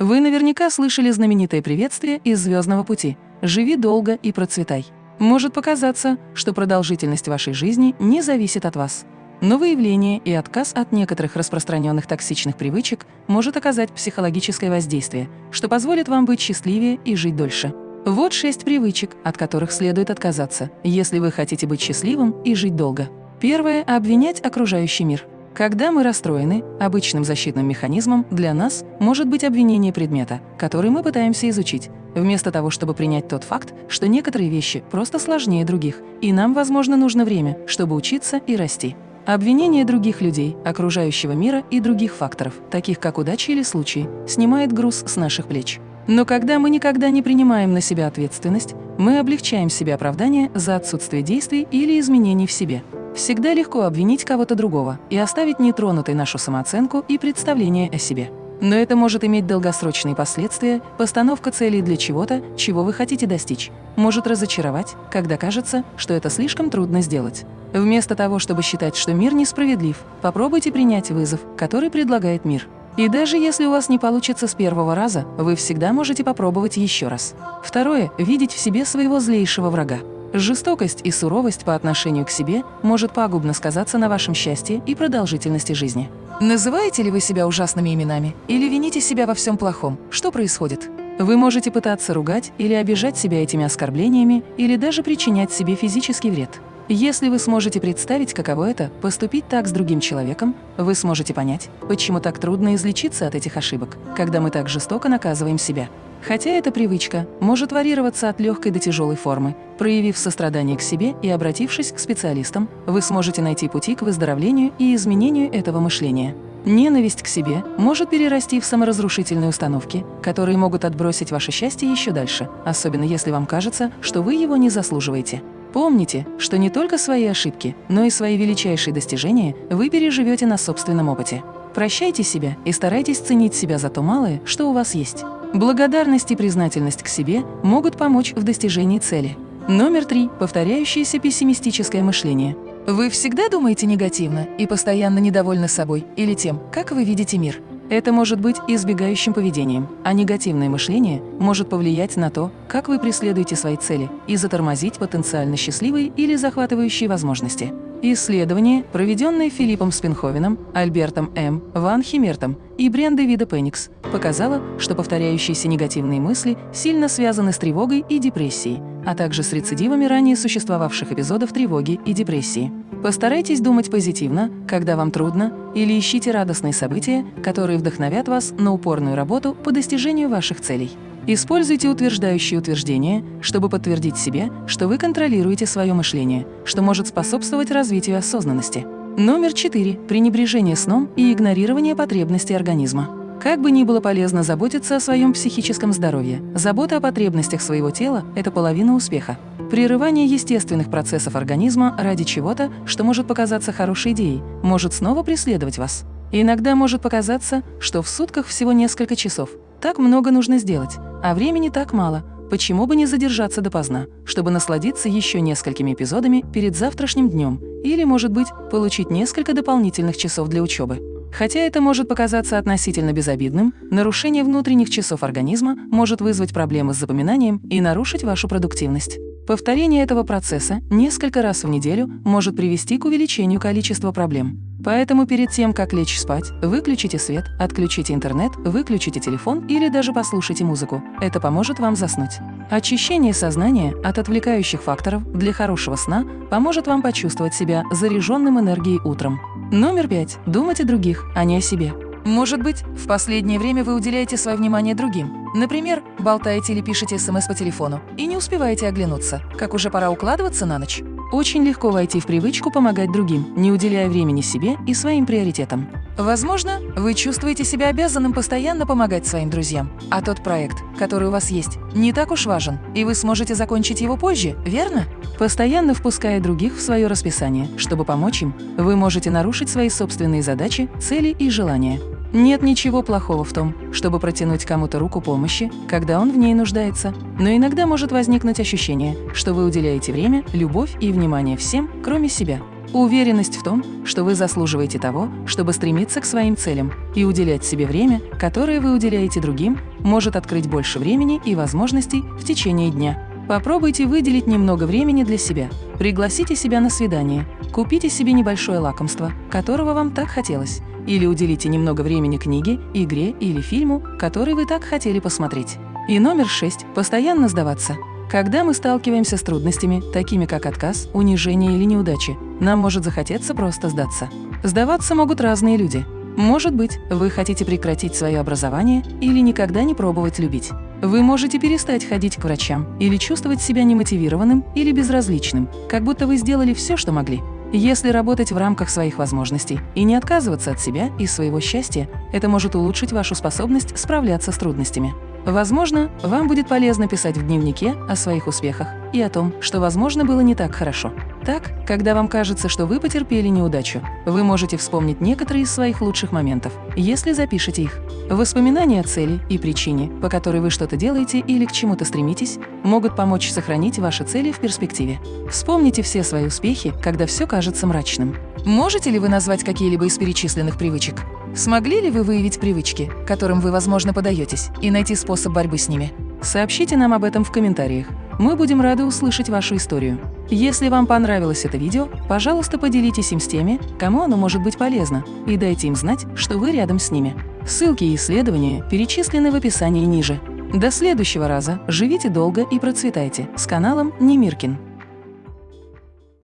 Вы наверняка слышали знаменитое приветствие из «Звездного пути» «Живи долго и процветай». Может показаться, что продолжительность вашей жизни не зависит от вас. Но выявление и отказ от некоторых распространенных токсичных привычек может оказать психологическое воздействие, что позволит вам быть счастливее и жить дольше. Вот шесть привычек, от которых следует отказаться, если вы хотите быть счастливым и жить долго. Первое – обвинять окружающий мир. Когда мы расстроены, обычным защитным механизмом для нас может быть обвинение предмета, который мы пытаемся изучить, вместо того, чтобы принять тот факт, что некоторые вещи просто сложнее других, и нам, возможно, нужно время, чтобы учиться и расти. Обвинение других людей, окружающего мира и других факторов, таких как удача или случай, снимает груз с наших плеч. Но когда мы никогда не принимаем на себя ответственность, мы облегчаем себе оправдание за отсутствие действий или изменений в себе. Всегда легко обвинить кого-то другого и оставить нетронутой нашу самооценку и представление о себе. Но это может иметь долгосрочные последствия, постановка целей для чего-то, чего вы хотите достичь, может разочаровать, когда кажется, что это слишком трудно сделать. Вместо того, чтобы считать, что мир несправедлив, попробуйте принять вызов, который предлагает мир. И даже если у вас не получится с первого раза, вы всегда можете попробовать еще раз. Второе – видеть в себе своего злейшего врага. Жестокость и суровость по отношению к себе может пагубно сказаться на вашем счастье и продолжительности жизни. Называете ли вы себя ужасными именами или вините себя во всем плохом? Что происходит? Вы можете пытаться ругать или обижать себя этими оскорблениями или даже причинять себе физический вред. Если вы сможете представить, каково это – поступить так с другим человеком, вы сможете понять, почему так трудно излечиться от этих ошибок, когда мы так жестоко наказываем себя. Хотя эта привычка может варьироваться от легкой до тяжелой формы. Проявив сострадание к себе и обратившись к специалистам, вы сможете найти пути к выздоровлению и изменению этого мышления. Ненависть к себе может перерасти в саморазрушительные установки, которые могут отбросить ваше счастье еще дальше, особенно если вам кажется, что вы его не заслуживаете. Помните, что не только свои ошибки, но и свои величайшие достижения вы переживете на собственном опыте. Прощайте себя и старайтесь ценить себя за то малое, что у вас есть. Благодарность и признательность к себе могут помочь в достижении цели. Номер три. Повторяющееся пессимистическое мышление. Вы всегда думаете негативно и постоянно недовольны собой или тем, как вы видите мир. Это может быть избегающим поведением, а негативное мышление может повлиять на то, как вы преследуете свои цели и затормозить потенциально счастливые или захватывающие возможности. Исследование, проведенное Филиппом Спинховеном, Альбертом М. Ван Химертом и Брендой Вида Пеникс, показало, что повторяющиеся негативные мысли сильно связаны с тревогой и депрессией, а также с рецидивами ранее существовавших эпизодов тревоги и депрессии. Постарайтесь думать позитивно, когда вам трудно, или ищите радостные события, которые вдохновят вас на упорную работу по достижению ваших целей. Используйте утверждающие утверждения, чтобы подтвердить себе, что вы контролируете свое мышление, что может способствовать развитию осознанности. Номер 4. Пренебрежение сном и игнорирование потребностей организма. Как бы ни было полезно заботиться о своем психическом здоровье, забота о потребностях своего тела – это половина успеха. Прерывание естественных процессов организма ради чего-то, что может показаться хорошей идеей, может снова преследовать вас. иногда может показаться, что в сутках всего несколько часов. Так много нужно сделать, а времени так мало, почему бы не задержаться допоздна, чтобы насладиться еще несколькими эпизодами перед завтрашним днем или, может быть, получить несколько дополнительных часов для учебы. Хотя это может показаться относительно безобидным, нарушение внутренних часов организма может вызвать проблемы с запоминанием и нарушить вашу продуктивность. Повторение этого процесса несколько раз в неделю может привести к увеличению количества проблем. Поэтому перед тем, как лечь спать, выключите свет, отключите интернет, выключите телефон или даже послушайте музыку. Это поможет вам заснуть. Очищение сознания от отвлекающих факторов для хорошего сна поможет вам почувствовать себя заряженным энергией утром. Номер пять. Думать о других, а не о себе. Может быть, в последнее время вы уделяете свое внимание другим. Например, болтаете или пишете СМС по телефону и не успеваете оглянуться, как уже пора укладываться на ночь. Очень легко войти в привычку помогать другим, не уделяя времени себе и своим приоритетам. Возможно, вы чувствуете себя обязанным постоянно помогать своим друзьям, а тот проект, который у вас есть, не так уж важен, и вы сможете закончить его позже, верно? Постоянно впуская других в свое расписание, чтобы помочь им, вы можете нарушить свои собственные задачи, цели и желания. Нет ничего плохого в том, чтобы протянуть кому-то руку помощи, когда он в ней нуждается, но иногда может возникнуть ощущение, что вы уделяете время, любовь и внимание всем, кроме себя. Уверенность в том, что вы заслуживаете того, чтобы стремиться к своим целям и уделять себе время, которое вы уделяете другим, может открыть больше времени и возможностей в течение дня. Попробуйте выделить немного времени для себя. Пригласите себя на свидание, купите себе небольшое лакомство, которого вам так хотелось, или уделите немного времени книге, игре или фильму, который вы так хотели посмотреть. И номер шесть – постоянно сдаваться. Когда мы сталкиваемся с трудностями, такими как отказ, унижение или неудачи, нам может захотеться просто сдаться. Сдаваться могут разные люди. Может быть, вы хотите прекратить свое образование или никогда не пробовать любить. Вы можете перестать ходить к врачам или чувствовать себя немотивированным или безразличным, как будто вы сделали все, что могли. Если работать в рамках своих возможностей и не отказываться от себя и своего счастья, это может улучшить вашу способность справляться с трудностями. Возможно, вам будет полезно писать в дневнике о своих успехах и о том, что, возможно, было не так хорошо. Так, когда вам кажется, что вы потерпели неудачу, вы можете вспомнить некоторые из своих лучших моментов, если запишете их. Воспоминания о цели и причине, по которой вы что-то делаете или к чему-то стремитесь, могут помочь сохранить ваши цели в перспективе. Вспомните все свои успехи, когда все кажется мрачным. Можете ли вы назвать какие-либо из перечисленных привычек? Смогли ли вы выявить привычки, которым вы, возможно, подаетесь, и найти способ борьбы с ними? Сообщите нам об этом в комментариях. Мы будем рады услышать вашу историю. Если вам понравилось это видео, пожалуйста, поделитесь им с теми, кому оно может быть полезно, и дайте им знать, что вы рядом с ними. Ссылки и исследования перечислены в описании ниже. До следующего раза живите долго и процветайте с каналом Немиркин.